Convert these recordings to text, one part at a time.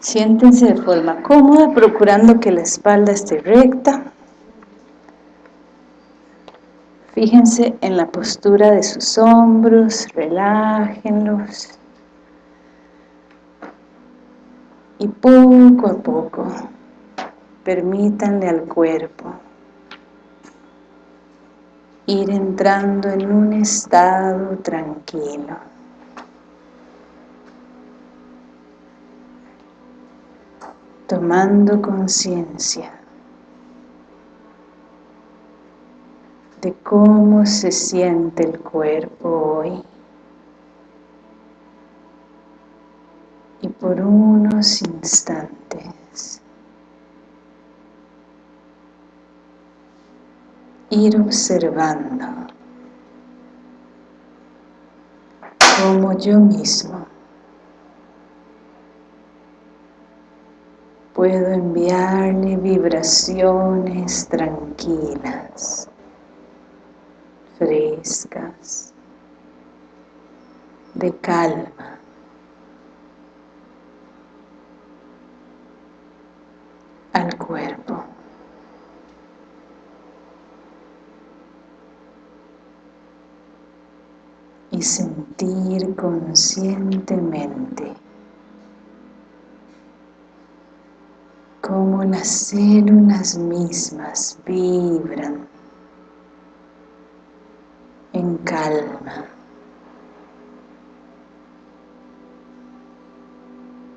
Siéntense de forma cómoda, procurando que la espalda esté recta. Fíjense en la postura de sus hombros, relájenlos. Y poco a poco, permítanle al cuerpo ir entrando en un estado tranquilo. Tomando conciencia de cómo se siente el cuerpo hoy. Y por unos instantes ir observando cómo yo mismo puedo enviarle vibraciones tranquilas, frescas, de calma. al cuerpo. y sentir conscientemente cómo las células mismas vibran en calma,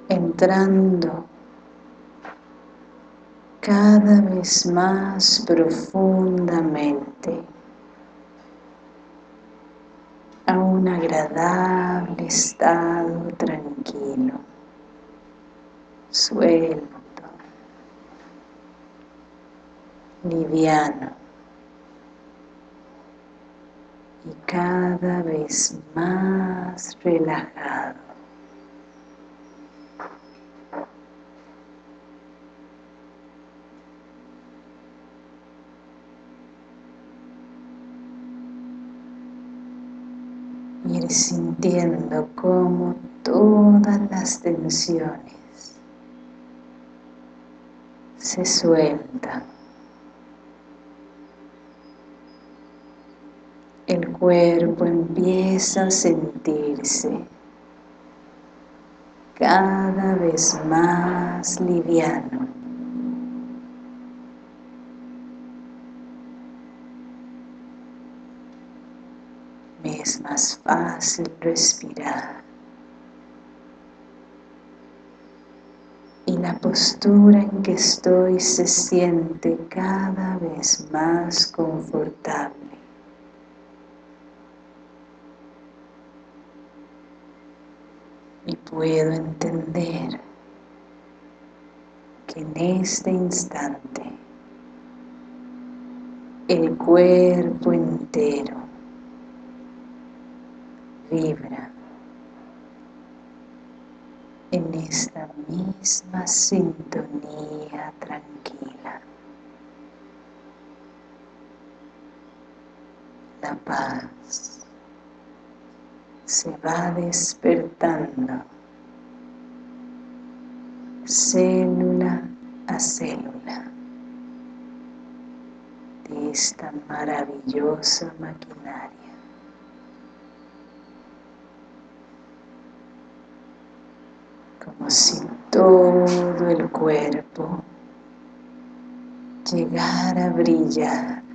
entrando cada vez más profundamente a un agradable estado tranquilo, suelto, liviano y cada vez más relajado. ir sintiendo como todas las tensiones se sueltan. El cuerpo empieza a sentirse cada vez más liviano. es más fácil respirar. Y la postura en que estoy se siente cada vez más confortable. Y puedo entender que en este instante el cuerpo entero vibra en esta misma sintonía tranquila. La paz se va despertando. Célula a célula. De esta maravillosa maquinaria. como si todo el cuerpo llegara a brillar en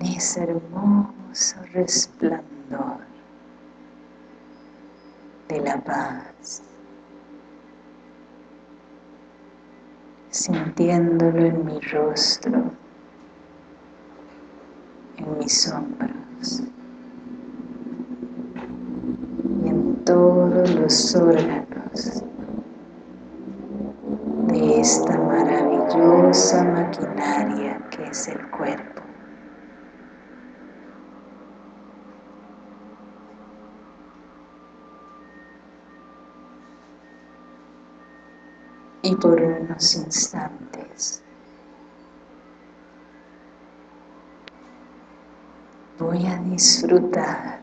ese hermoso resplandor de la paz, sintiéndolo en mi rostro, en mis hombros. todos los órganos de esta maravillosa maquinaria que es el cuerpo. Y por unos instantes. Voy a disfrutar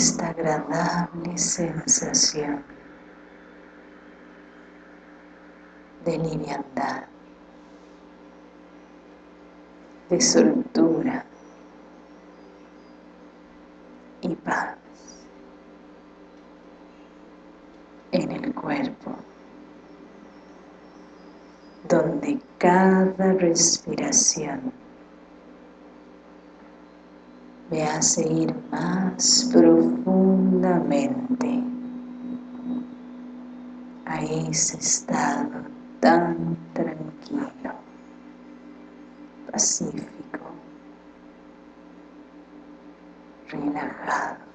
esta agradable sensación de liviandad, de soltura y paz en el cuerpo, donde cada respiración me hace ir más profundamente a ese estado tan tranquilo, pacífico, relajado.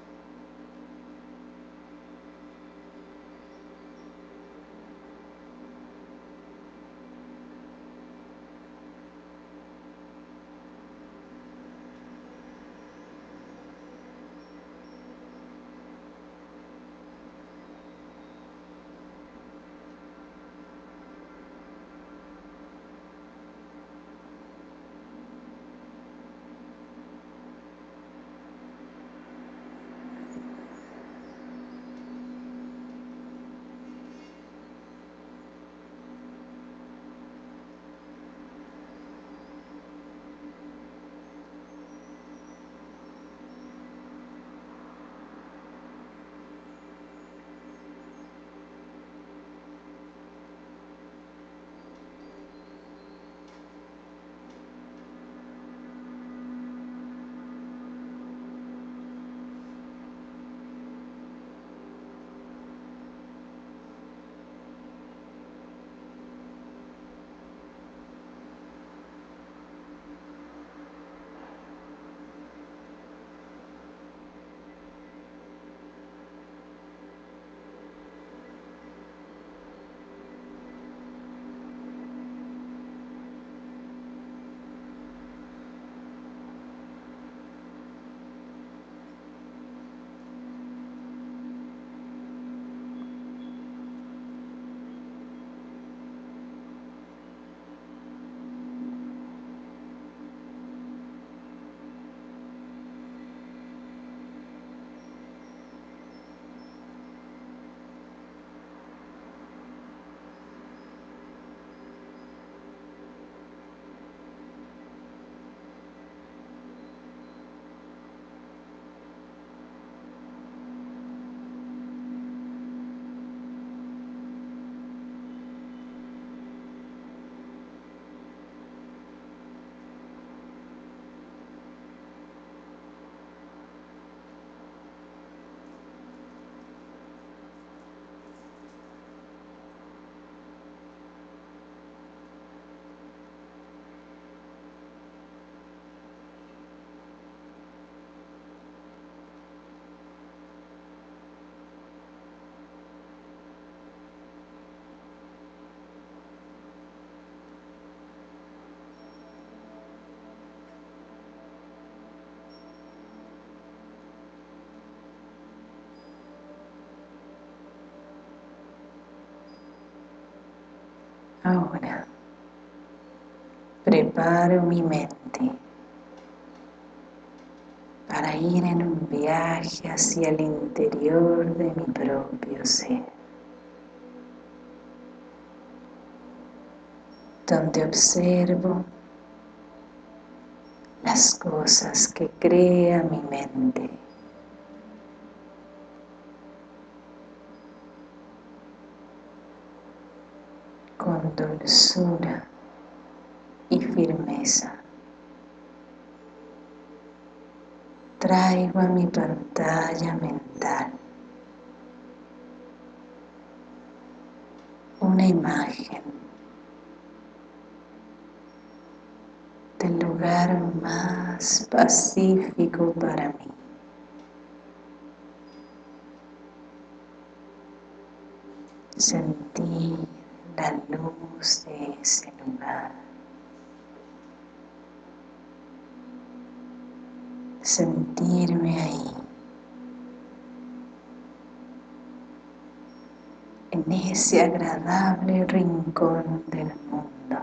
Ahora preparo mi mente para ir en un viaje hacia el interior de mi propio ser, donde observo las cosas que crea mi mente dulzura y firmeza. Traigo a mi pantalla mental una imagen del lugar más pacífico para mí. Sentir la luz de ese lugar. Sentirme ahí, en ese agradable rincón del mundo,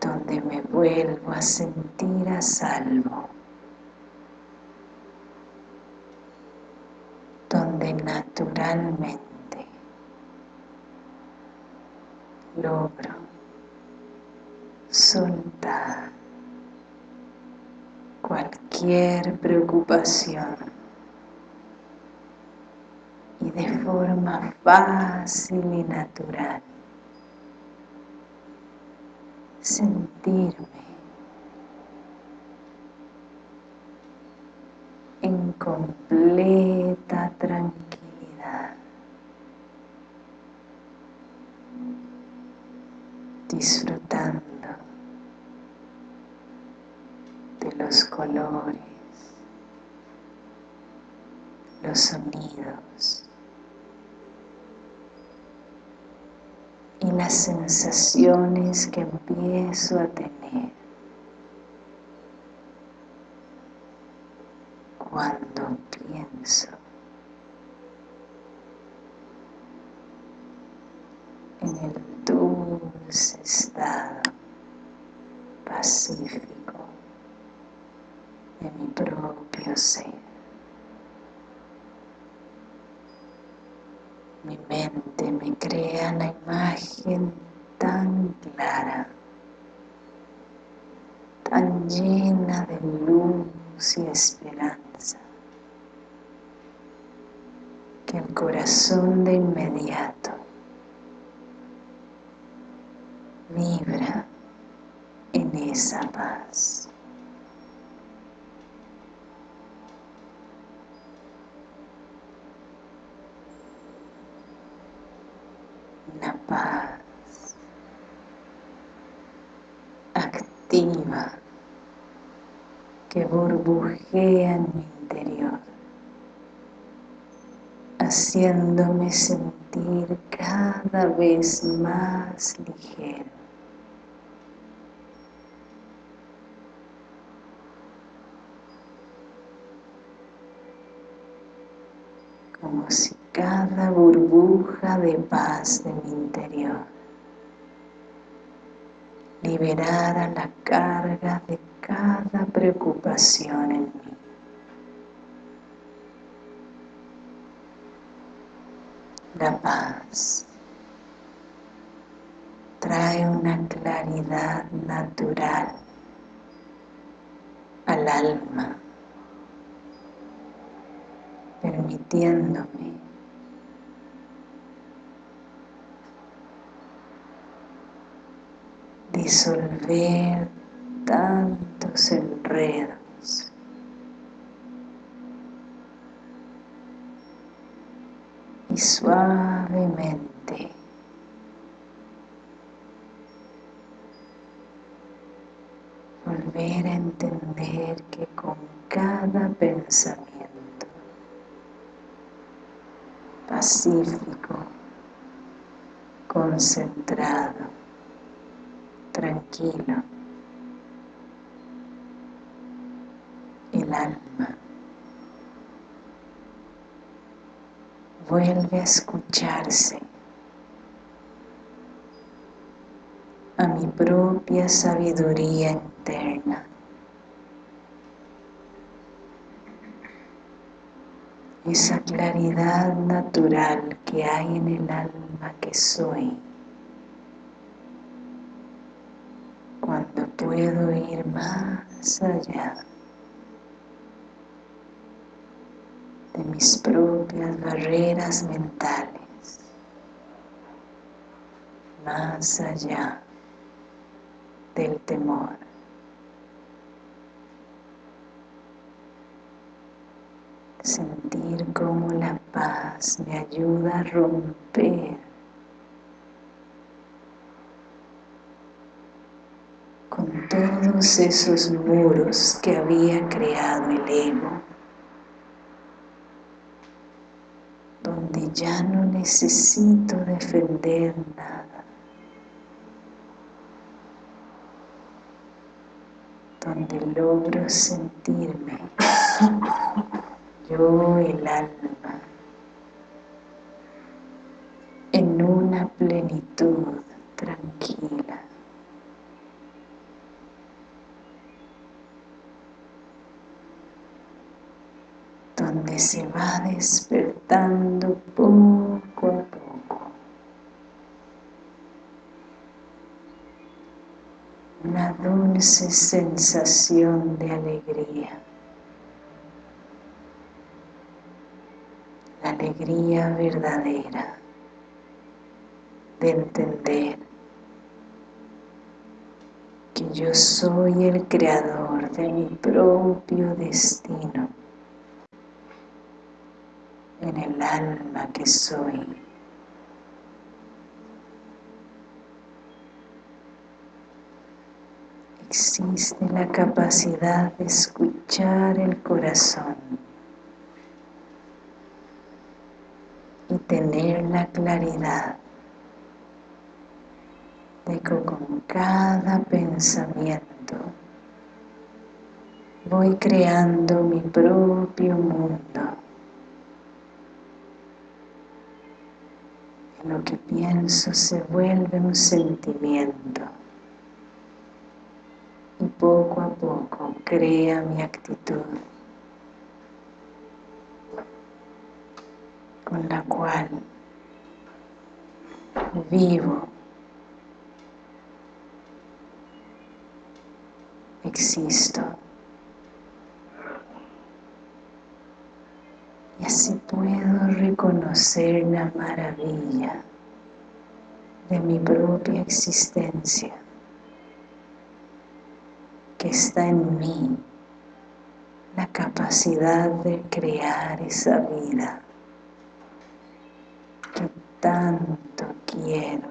donde me vuelvo a sentir a salvo. Donde naturalmente logro soltar cualquier preocupación y de forma fácil y natural sentirme en completa tranquilidad disfrutando de los colores, los sonidos y las que empiezo a tener cuando pienso en el dulce estado pacífico de mi propio ser. Mi mente me crea la imagen tan clara, tan llena de luz y esperanza, que el corazón de inmediato vibra en esa paz. Una paz que burbujea en mi interior, haciéndome sentir cada vez más ligero. como si cada burbuja de paz de mi interior liberara la carga de cada preocupación en mí. La paz trae una claridad natural al alma permitiéndome disolver tantos enredos. Y suavemente. Volver a entender que con cada pensamiento pacífico, concentrado, tranquilo. El alma vuelve a escucharse a mi propia sabiduría interna. esa claridad natural que hay en el alma que soy puedo ir más allá de mis propias barreras mentales. Más allá del temor. Sentir cómo la paz me ayuda a romper con todos esos muros que había creado el ego donde ya no necesito defender nada donde logro sentirme yo el alma en una plenitud tranquila. Donde se va despertando poco a poco. Una dulce sensación de alegría. La alegría verdadera de entender que yo soy el creador de mi propio destino en el alma que soy. Existe la capacidad de escuchar el corazón y tener la claridad de que con cada pensamiento voy creando mi propio mundo. Lo que pienso se vuelve un sentimiento y poco a poco crea mi actitud con la cual vivo, existo. Y así puedo reconocer la maravilla de mi propia existencia que está en mí la capacidad de crear esa vida que tanto quiero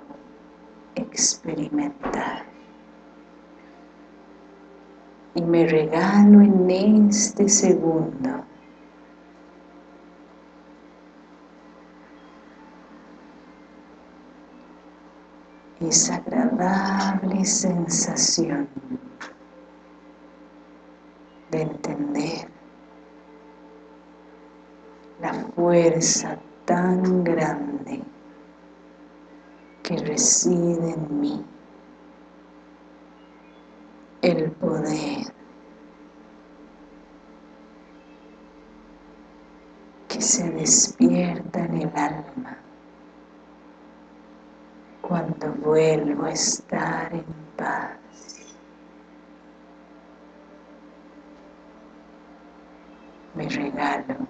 experimentar. Y me regalo en este segundo esa agradable sensación de entender la fuerza tan grande que reside en mí, el poder que se despierta en el alma cuando vuelvo a estar en paz. Me regalo.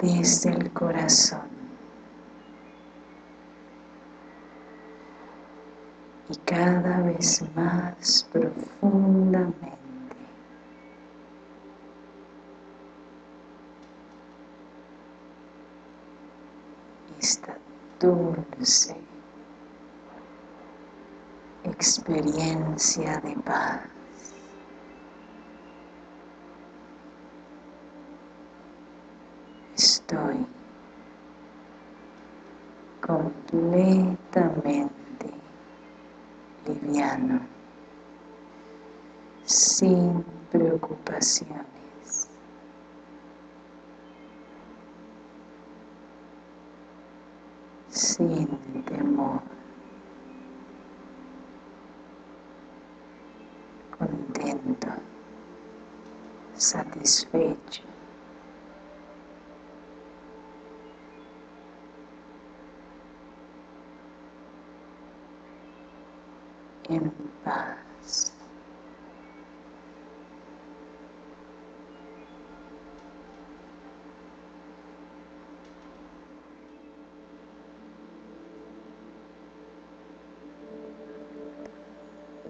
Desde el corazón. Y cada vez más profundamente esta dulce experiencia de paz. Estoy completamente liviano, sin preocupaciones. Sin temor, contento, satisfecho. en paz.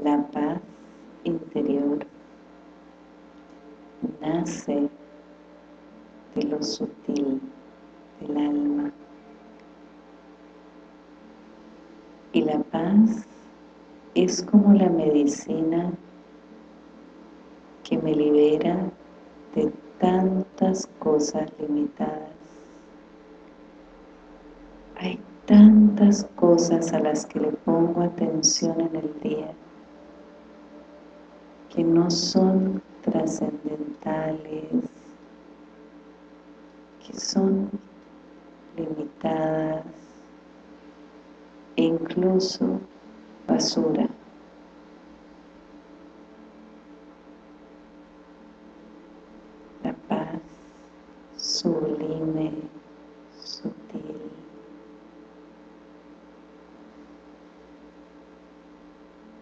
La paz interior nace de lo sutil del alma y la paz es como la medicina que me libera de tantas cosas limitadas. Hay tantas cosas a las que le pongo atención en el día que no son trascendentales, que son limitadas e incluso basura. La paz sublime sutil.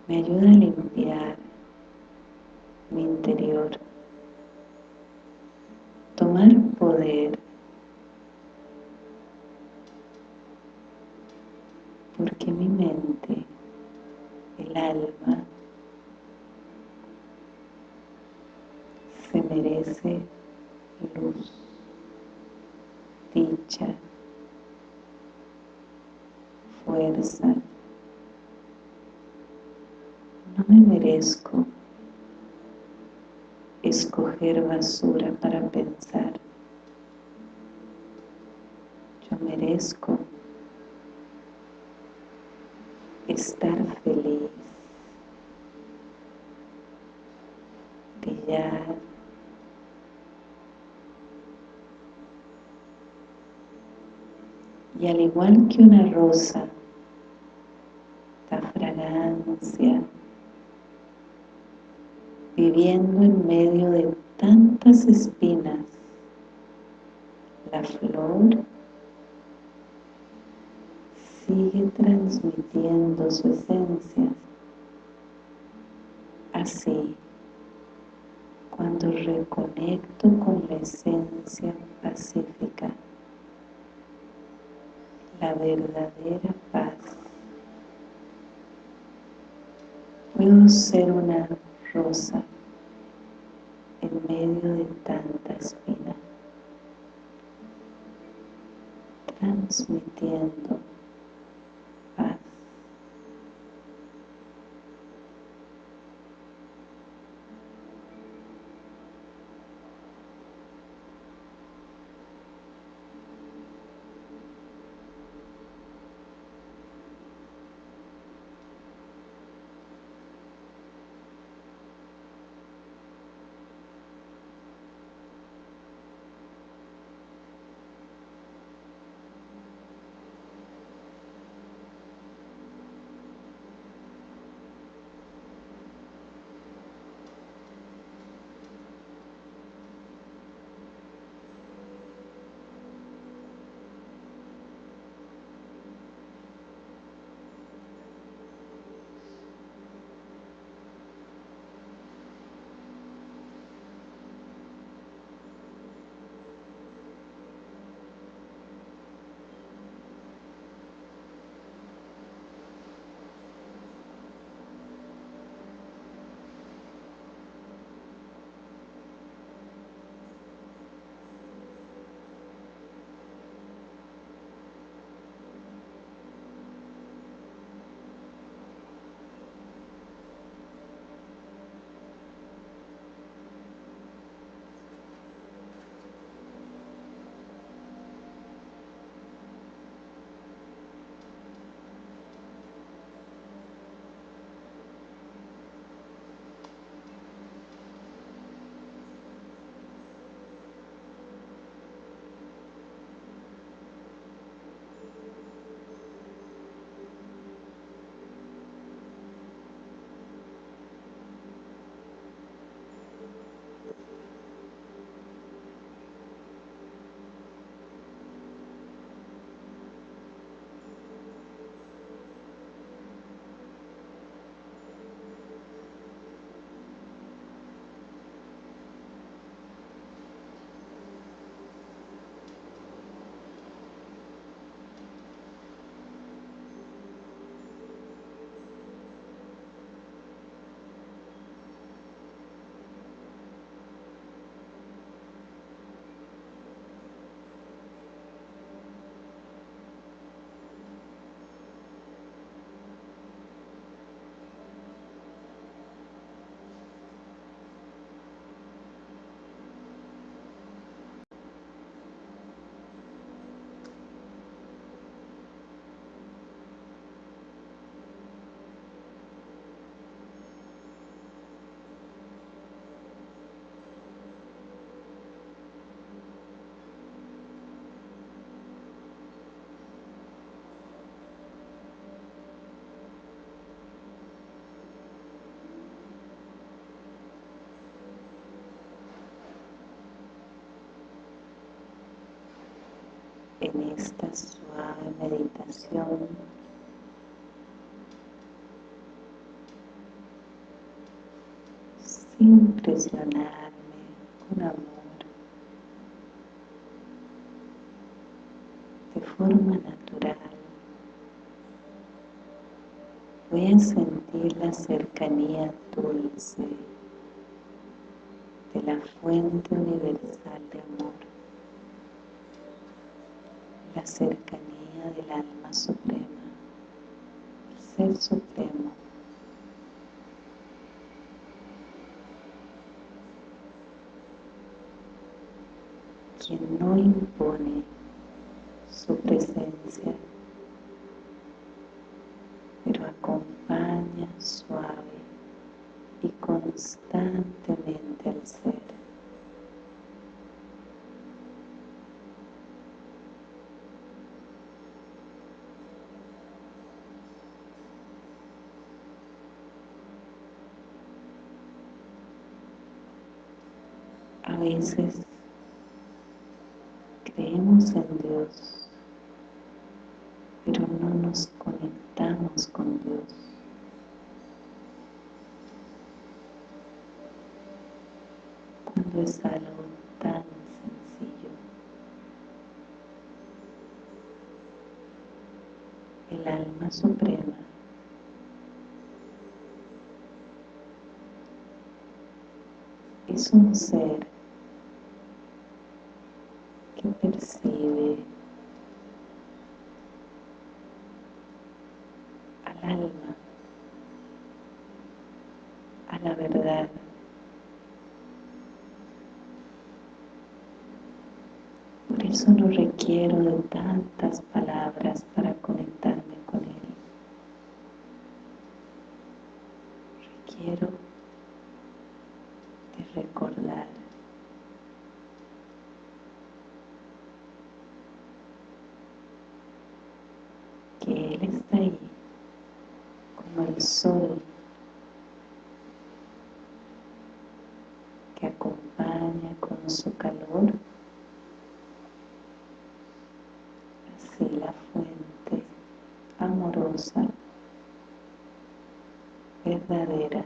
Me ayuda a limpiar basura para pensar. Yo merezco estar feliz, brillar, y al igual que una rosa da fragancia viviendo en medio de espinas la flor sigue transmitiendo su esencia. Así, cuando reconecto con la esencia pacífica, la verdadera paz, puedo ser una rosa en medio de tanta espina, transmitiendo en esta suave meditación. Sin presionarme con amor. De forma natural voy a sentir la cercanía dulce de la fuente universal de amor la cercanía del alma suprema, el ser supremo. quien no impone su presencia, pero acompaña suave y constantemente al ser. A veces creemos en Dios, pero no nos conectamos con Dios. Cuando es algo tan sencillo. El alma suprema es un ser que percibe al alma, a la verdad. Por eso no requiero de tantas palabras para conectarme con Él. Requiero de recordar que Él está ahí como el sol que acompaña con su calor así la fuente amorosa verdadera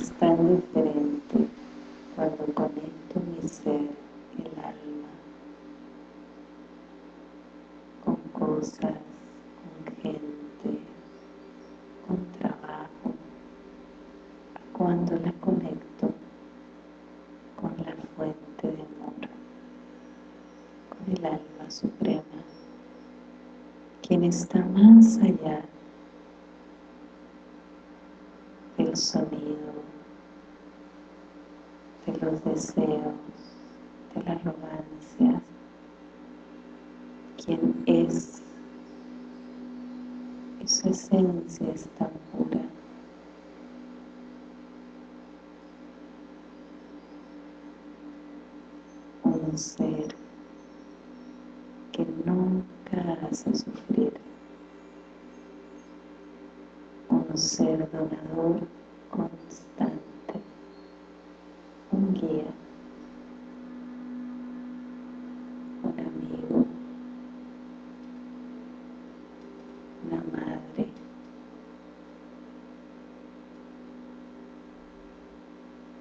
es tan diferente cuando conecto mi ser, el alma, con cosas, con gente, con trabajo, cuando la conecto con la fuente de amor, con el alma suprema, quien está más allá del sonido, los deseos, de la arrogancia, quien es y su esencia es tan pura. Un ser que nunca hace sufrir. Un ser donador constante. Un guía. Un amigo. Una madre.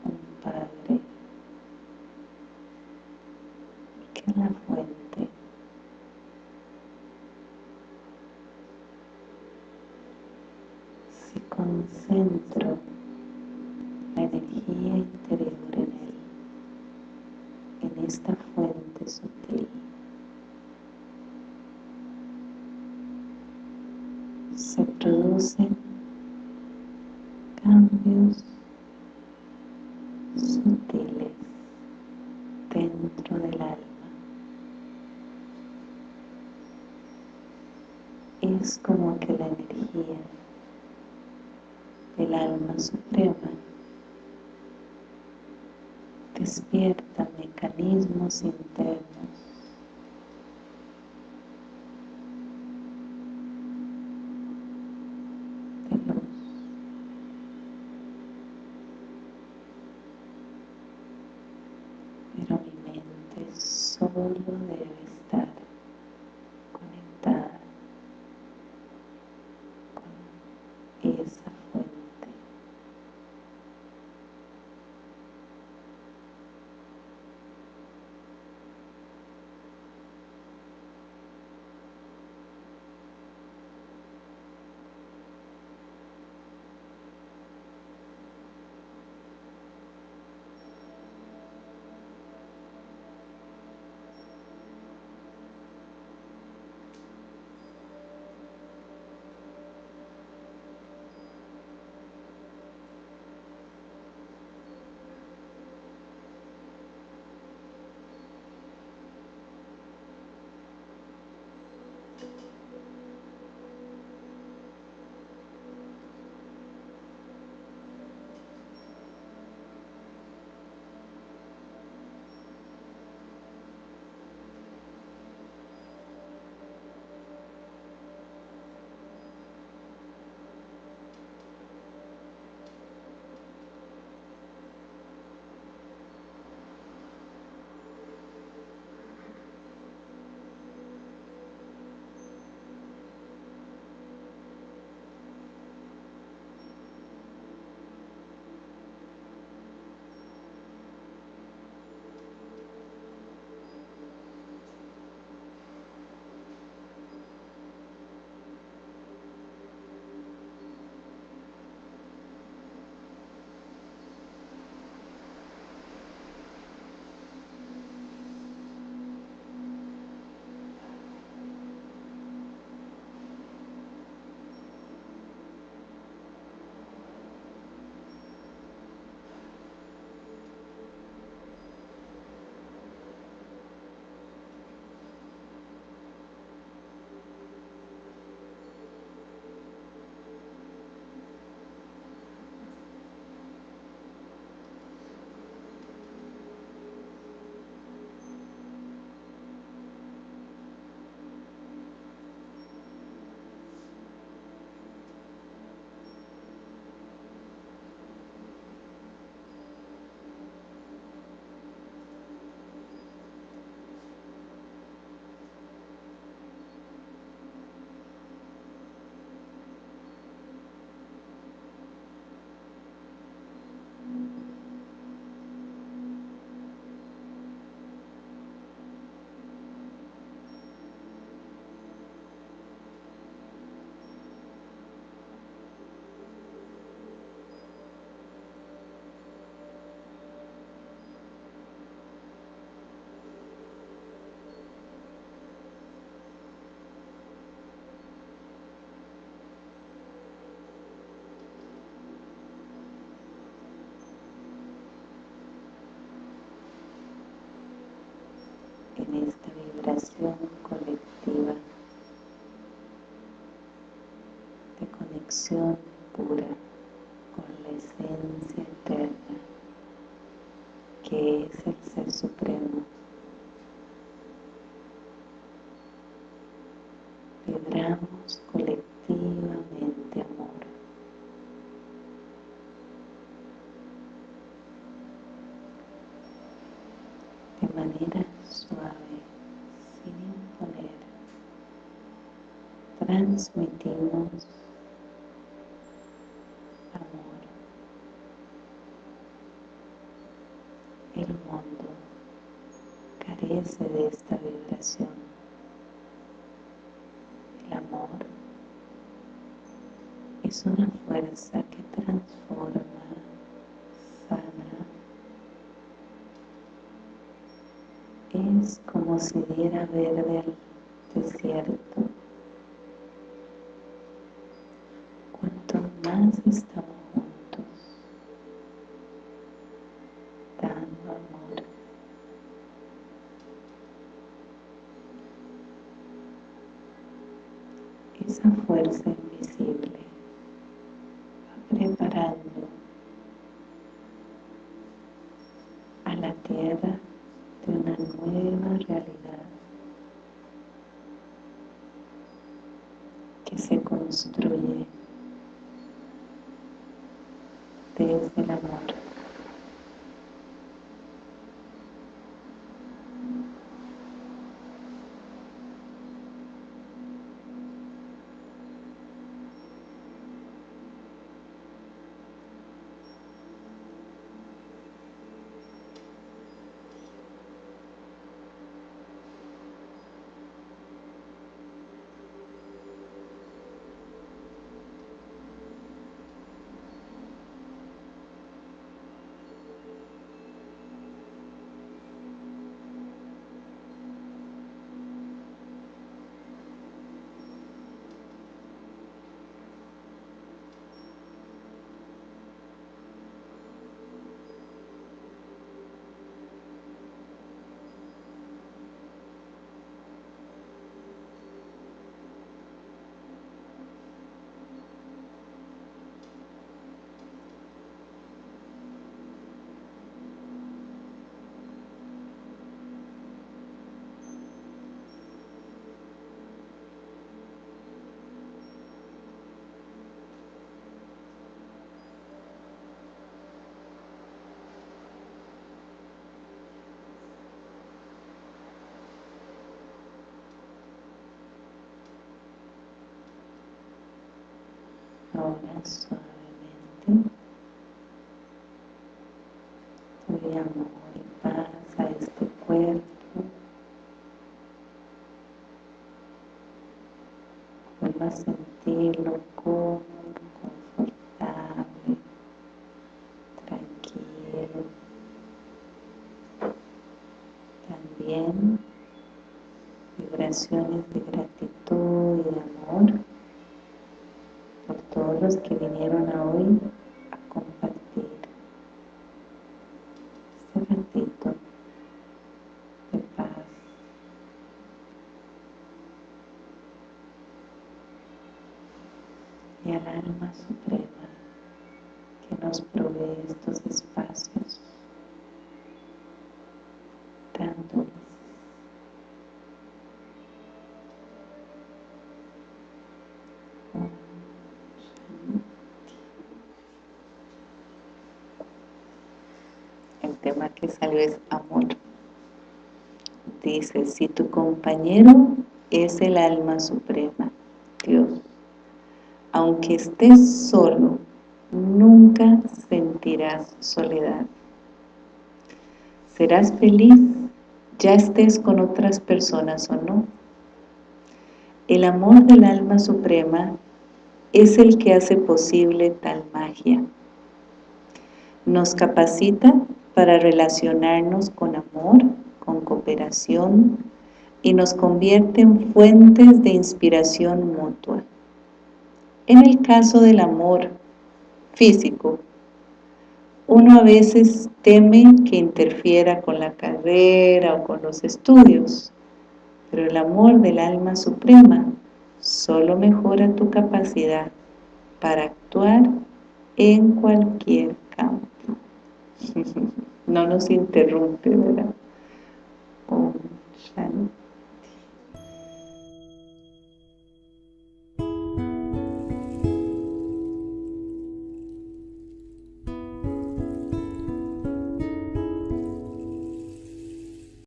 Un padre. Que en la fuente si concentro la energía interior en él, en esta fuente sutil, se producen cambios sutiles dentro del alma. Es como que la energía del alma suprema despierta mecanismos internos colectiva de conexión pura con la esencia eterna que es el Ser Supremo. Vibramos colectivamente amor. De manera transmitimos de esta vibración. El amor es una fuerza que transforma, sana. Es como si diera verde al desierto. Cuanto más estamos esa fuerza invisible va preparando a la tierra de una nueva realidad que se construye desde el amor. Ahora suavemente amor y paz a este cuerpo. Tema que salió es amor. Dice, si tu compañero es el alma suprema, Dios, aunque estés solo, nunca sentirás soledad. Serás feliz, ya estés con otras personas o no. El amor del alma suprema es el que hace posible tal magia. Nos capacita para relacionarnos con amor, con cooperación y nos convierte en fuentes de inspiración mutua. En el caso del amor físico, uno a veces teme que interfiera con la carrera o con los estudios, pero el amor del alma suprema solo mejora tu capacidad para actuar en cualquier campo. no nos interrumpe, ¿verdad? Shanti.